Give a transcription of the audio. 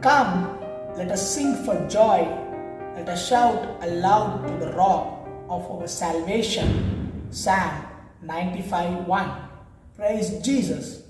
Come, let us sing for joy, let us shout aloud to the rock of our salvation. Psalm 95 1. Praise Jesus.